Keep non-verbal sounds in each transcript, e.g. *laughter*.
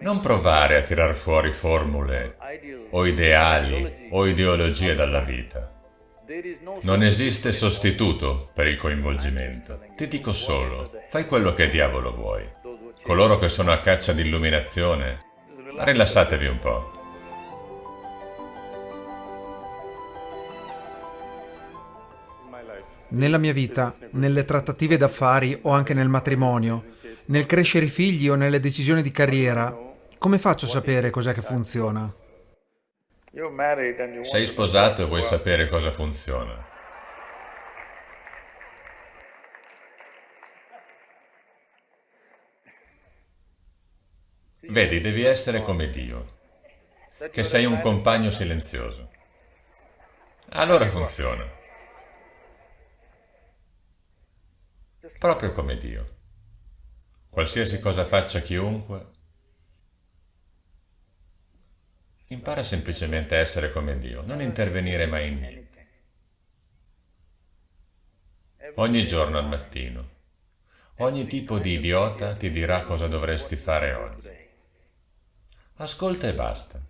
Non provare a tirar fuori formule o ideali o ideologie dalla vita. Non esiste sostituto per il coinvolgimento. Ti dico solo, fai quello che diavolo vuoi. Coloro che sono a caccia di illuminazione, rilassatevi un po'. Nella mia vita, nelle trattative d'affari o anche nel matrimonio, nel crescere i figli o nelle decisioni di carriera, come faccio a sapere cos'è che funziona? Sei sposato e vuoi sapere cosa funziona. Vedi, devi essere come Dio, che sei un compagno silenzioso. Allora funziona. Proprio come Dio. Qualsiasi cosa faccia chiunque, impara semplicemente a essere come Dio, non intervenire mai in niente. Ogni giorno al mattino, ogni tipo di idiota ti dirà cosa dovresti fare oggi. Ascolta e basta.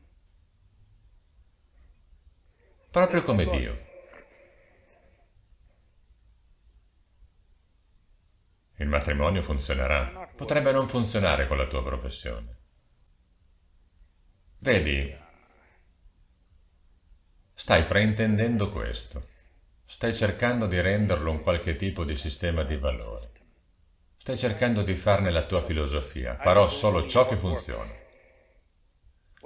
Proprio come Dio. Il matrimonio funzionerà. Potrebbe non funzionare con la tua professione. Vedi, stai fraintendendo questo. Stai cercando di renderlo un qualche tipo di sistema di valori. Stai cercando di farne la tua filosofia. Farò solo ciò che funziona.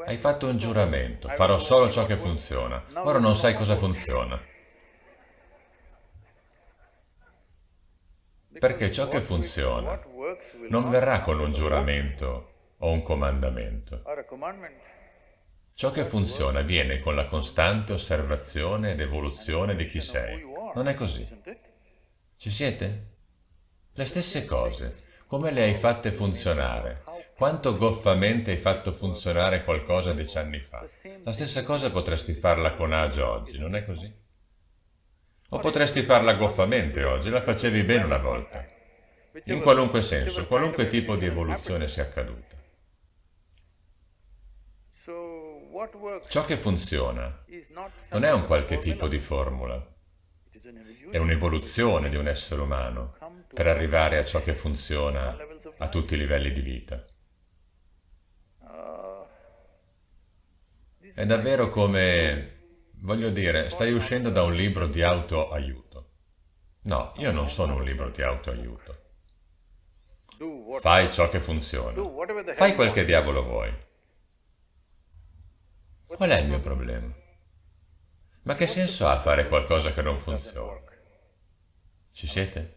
Hai fatto un giuramento, farò solo ciò che funziona. Ora non sai cosa funziona. Perché ciò che funziona non verrà con un giuramento o un comandamento. Ciò che funziona viene con la costante osservazione ed evoluzione di chi sei. Non è così? Ci siete? Le stesse cose. Come le hai fatte funzionare? Quanto goffamente hai fatto funzionare qualcosa dieci anni fa? La stessa cosa potresti farla con agio oggi, non è così? O potresti farla goffamente oggi, la facevi bene una volta. In qualunque senso, qualunque tipo di evoluzione sia accaduta. Ciò che funziona non è un qualche tipo di formula, è un'evoluzione di un essere umano per arrivare a ciò che funziona a tutti i livelli di vita. È davvero come Voglio dire, stai uscendo da un libro di autoaiuto. No, io non sono un libro di autoaiuto. Fai ciò che funziona. Fai quel che diavolo vuoi. Qual è il mio problema? Ma che senso ha fare qualcosa che non funziona? Ci siete?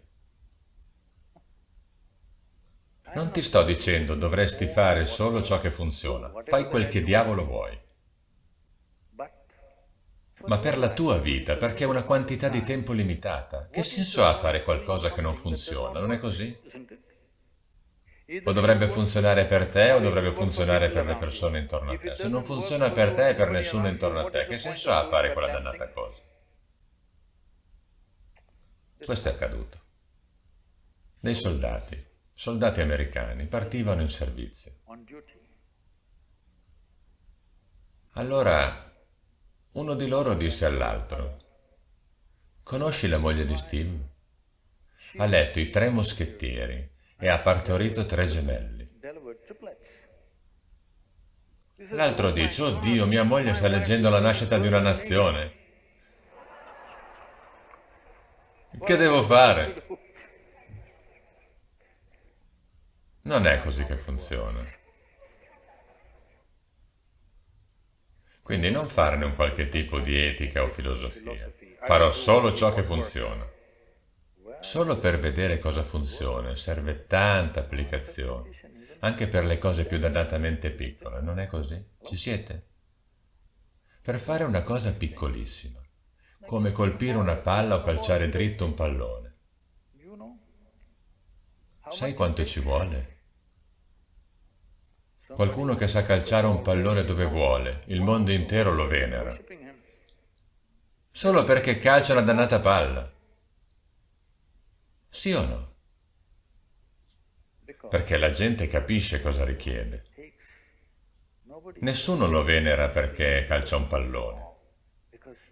Non ti sto dicendo dovresti fare solo ciò che funziona. Fai quel che diavolo vuoi ma per la tua vita, perché è una quantità di tempo limitata. Che senso ha fare qualcosa che non funziona, non è così? O dovrebbe funzionare per te o dovrebbe funzionare per le persone intorno a te. Se non funziona per te e per nessuno intorno a te, che senso ha fare quella dannata cosa? Questo è accaduto. Dei soldati, soldati americani, partivano in servizio. Allora uno di loro disse all'altro, conosci la moglie di Steve? Ha letto i tre moschettieri e ha partorito tre gemelli. L'altro dice, oh Dio, mia moglie sta leggendo la nascita di una nazione. Che devo fare? Non è così che funziona. Quindi non farne un qualche tipo di etica o filosofia. Farò solo ciò che funziona. Solo per vedere cosa funziona serve tanta applicazione, anche per le cose più dannatamente piccole, non è così? Ci siete? Per fare una cosa piccolissima, come colpire una palla o calciare dritto un pallone. Sai quanto ci vuole? Qualcuno che sa calciare un pallone dove vuole, il mondo intero lo venera. Solo perché calcia una dannata palla. Sì o no? perché la gente capisce cosa richiede. Nessuno lo venera perché calcia un pallone,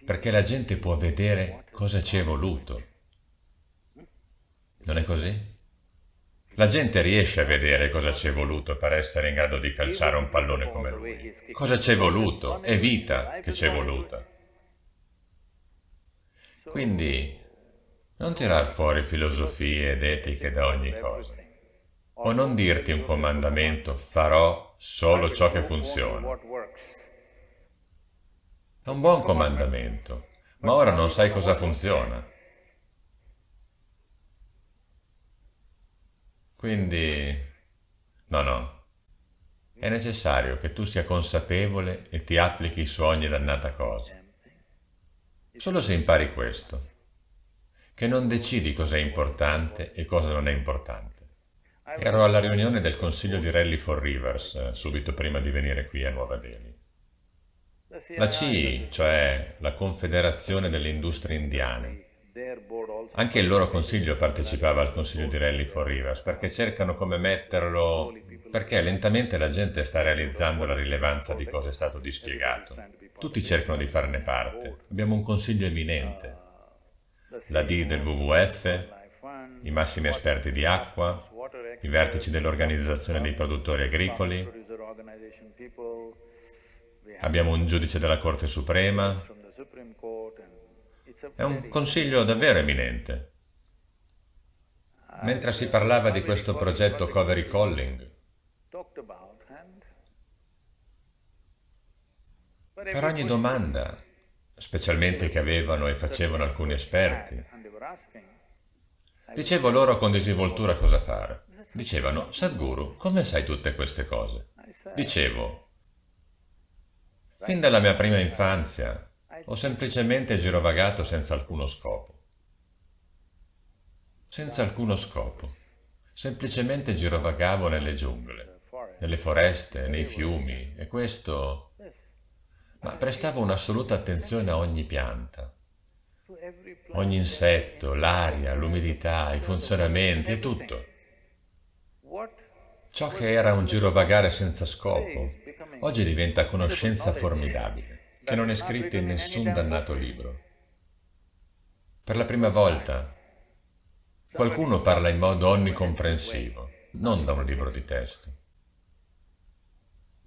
perché la gente può vedere cosa ci è voluto. Non è così? La gente riesce a vedere cosa ci è voluto per essere in grado di calciare un pallone come lui. Cosa ci è voluto? È vita che ci è voluta. Quindi non tirar fuori filosofie ed etiche da ogni cosa. O non dirti un comandamento, farò solo ciò che funziona. È un buon comandamento, ma ora non sai cosa funziona. Quindi, no, no, è necessario che tu sia consapevole e ti applichi su ogni dannata cosa. Solo se impari questo, che non decidi cosa è importante e cosa non è importante. Ero alla riunione del consiglio di Rally for Rivers, eh, subito prima di venire qui a Nuova Delhi. La CI, cioè la Confederazione delle Industrie Indiane, anche il loro consiglio partecipava al consiglio di Rally for Rivers perché cercano come metterlo, perché lentamente la gente sta realizzando la rilevanza di cosa è stato dispiegato. Tutti cercano di farne parte. Abbiamo un consiglio eminente. La D del WWF, i massimi esperti di acqua, i vertici dell'Organizzazione dei Produttori Agricoli, abbiamo un giudice della Corte Suprema, è un consiglio davvero eminente. Mentre si parlava di questo progetto Covery Calling, per ogni domanda, specialmente che avevano e facevano alcuni esperti, dicevo loro con disinvoltura cosa fare. Dicevano, Sadhguru, come sai tutte queste cose? Dicevo, fin dalla mia prima infanzia ho semplicemente girovagato senza alcuno scopo. Senza alcuno scopo. Semplicemente girovagavo nelle giungle, nelle foreste, nei fiumi, e questo... Ma prestavo un'assoluta attenzione a ogni pianta, ogni insetto, l'aria, l'umidità, i funzionamenti e tutto. Ciò che era un girovagare senza scopo, oggi diventa conoscenza formidabile che non è scritta in nessun dannato libro. Per la prima volta qualcuno parla in modo onnicomprensivo, non da un libro di testo.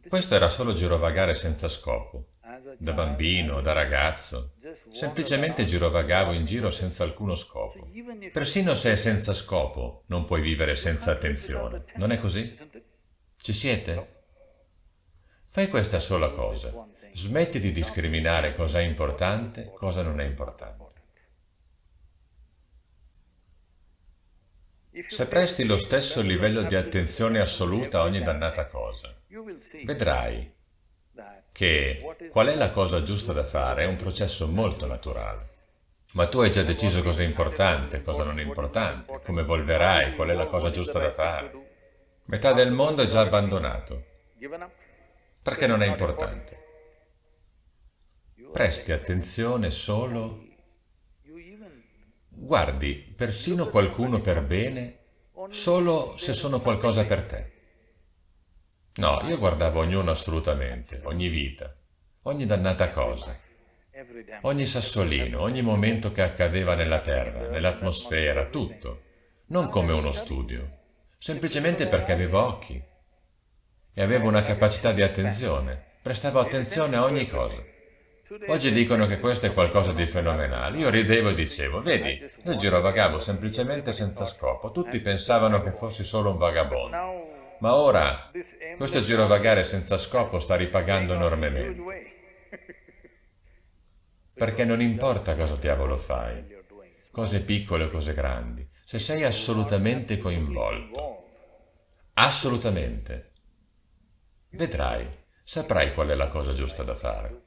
Questo era solo girovagare senza scopo. Da bambino, da ragazzo, semplicemente girovagavo in giro senza alcuno scopo. Persino se è senza scopo, non puoi vivere senza attenzione. Non è così? Ci siete? Fai questa sola cosa. Smetti di discriminare cosa è importante, e cosa non è importante. Se presti lo stesso livello di attenzione assoluta a ogni dannata cosa, vedrai che qual è la cosa giusta da fare è un processo molto naturale. Ma tu hai già deciso cosa è importante, cosa non è importante, come evolverai, qual è la cosa giusta da fare. Metà del mondo è già abbandonato, perché non è importante. Presti attenzione solo... Guardi persino qualcuno per bene solo se sono qualcosa per te. No, io guardavo ognuno assolutamente, ogni vita, ogni dannata cosa, ogni sassolino, ogni momento che accadeva nella terra, nell'atmosfera, tutto, non come uno studio, semplicemente perché avevo occhi e avevo una capacità di attenzione, prestavo attenzione a ogni cosa. Oggi dicono che questo è qualcosa di fenomenale. Io ridevo e dicevo, vedi, io girovagavo semplicemente senza scopo. Tutti pensavano che fossi solo un vagabondo. Ma ora, questo girovagare senza scopo sta ripagando enormemente. *laughs* Perché non importa cosa diavolo fai, cose piccole o cose grandi, se sei assolutamente coinvolto, assolutamente, vedrai, saprai qual è la cosa giusta da fare.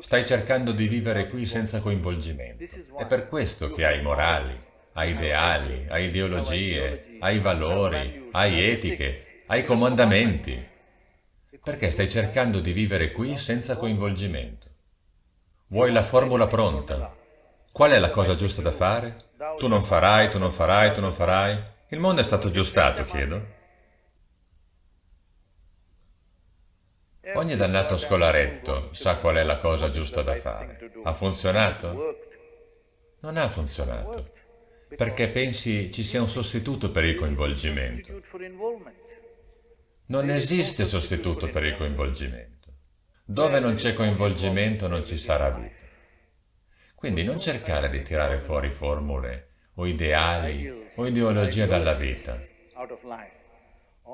Stai cercando di vivere qui senza coinvolgimento. È per questo che hai morali, hai ideali, hai ideologie, hai valori, hai etiche, hai comandamenti. Perché stai cercando di vivere qui senza coinvolgimento. Vuoi la formula pronta. Qual è la cosa giusta da fare? Tu non farai, tu non farai, tu non farai. Il mondo è stato aggiustato, chiedo. Ogni dannato scolaretto sa qual è la cosa giusta da fare. Ha funzionato? Non ha funzionato, perché pensi ci sia un sostituto per il coinvolgimento. Non esiste sostituto per il coinvolgimento. Dove non c'è coinvolgimento non ci sarà vita. Quindi non cercare di tirare fuori formule o ideali o ideologie dalla vita.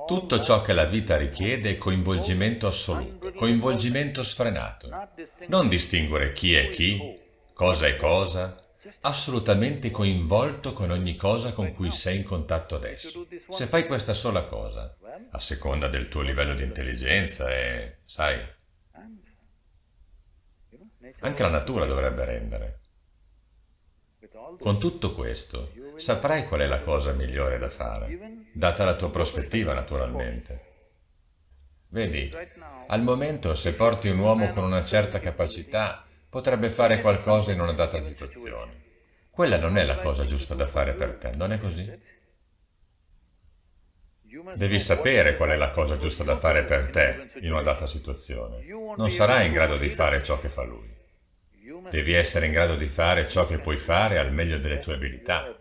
Tutto ciò che la vita richiede è coinvolgimento assoluto, coinvolgimento sfrenato. Non distinguere chi è chi, cosa è cosa, assolutamente coinvolto con ogni cosa con cui sei in contatto adesso. Se fai questa sola cosa, a seconda del tuo livello di intelligenza e, sai, anche la natura dovrebbe rendere. Con tutto questo, saprai qual è la cosa migliore da fare, data la tua prospettiva naturalmente. Vedi, al momento se porti un uomo con una certa capacità, potrebbe fare qualcosa in una data situazione. Quella non è la cosa giusta da fare per te, non è così? Devi sapere qual è la cosa giusta da fare per te in una data situazione. Non sarai in grado di fare ciò che fa lui. Devi essere in grado di fare ciò che puoi fare al meglio delle tue abilità.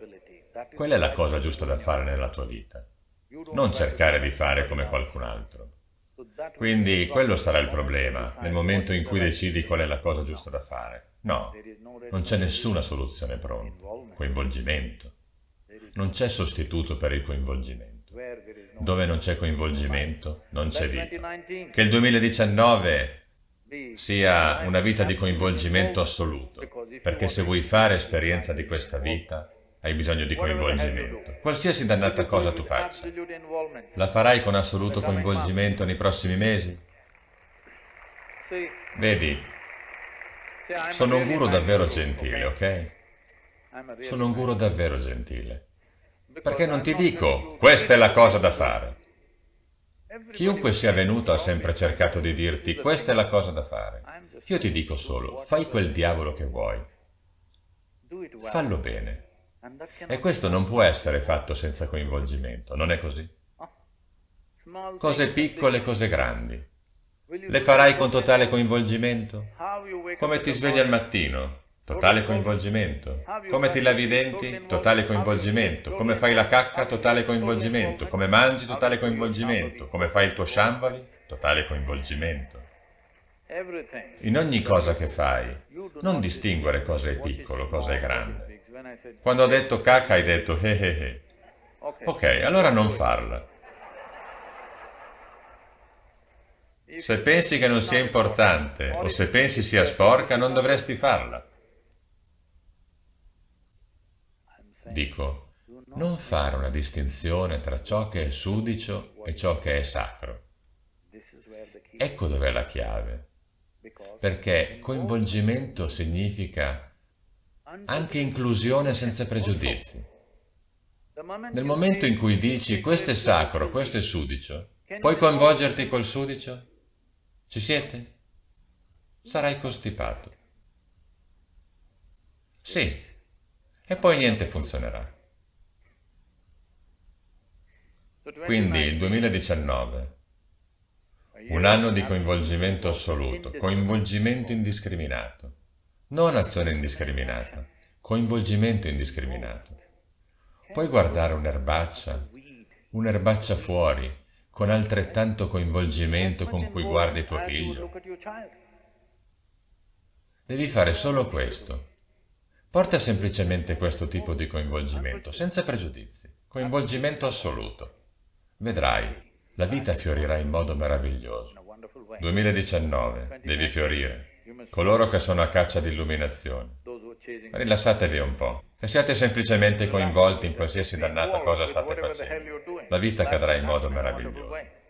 Quella è la cosa giusta da fare nella tua vita. Non cercare di fare come qualcun altro. Quindi quello sarà il problema nel momento in cui decidi qual è la cosa giusta da fare. No, non c'è nessuna soluzione pronta. Coinvolgimento. Non c'è sostituto per il coinvolgimento. Dove non c'è coinvolgimento, non c'è vita. Che il 2019 sia una vita di coinvolgimento assoluto, perché se vuoi fare esperienza di questa vita, hai bisogno di coinvolgimento. Qualsiasi dannata cosa tu faccia, la farai con assoluto coinvolgimento nei prossimi mesi? Vedi, sono un guru davvero gentile, ok? Sono un guru davvero gentile. Perché non ti dico, questa è la cosa da fare. Chiunque sia venuto ha sempre cercato di dirti questa è la cosa da fare. Io ti dico solo, fai quel diavolo che vuoi. Fallo bene. E questo non può essere fatto senza coinvolgimento, non è così? Cose piccole, cose grandi. Le farai con totale coinvolgimento? Come ti svegli al mattino? Totale coinvolgimento. Come ti lavi i denti? Totale coinvolgimento. Come fai la cacca? Totale coinvolgimento. Come mangi? Totale coinvolgimento. Come fai il tuo shambhavi? Totale coinvolgimento. In ogni cosa che fai, non distinguere cosa è piccolo, cosa è grande. Quando ho detto cacca hai detto eh eh eh. Ok, allora non farla. Se pensi che non sia importante o se pensi sia sporca, non dovresti farla. Dico, non fare una distinzione tra ciò che è sudicio e ciò che è sacro. Ecco dov'è la chiave. Perché coinvolgimento significa anche inclusione senza pregiudizi. Nel momento in cui dici questo è sacro, questo è sudicio, puoi coinvolgerti col sudicio? Ci siete? Sarai costipato. Sì, e poi niente funzionerà. Quindi il 2019, un anno di coinvolgimento assoluto, coinvolgimento indiscriminato, non azione indiscriminata, coinvolgimento indiscriminato. Puoi guardare un'erbaccia, un'erbaccia fuori, con altrettanto coinvolgimento con cui guardi tuo figlio. Devi fare solo questo, Porta semplicemente questo tipo di coinvolgimento, senza pregiudizi, coinvolgimento assoluto. Vedrai, la vita fiorirà in modo meraviglioso. 2019, devi fiorire. Coloro che sono a caccia di illuminazione, rilassatevi un po' e siate semplicemente coinvolti in qualsiasi dannata cosa state facendo. La vita cadrà in modo meraviglioso.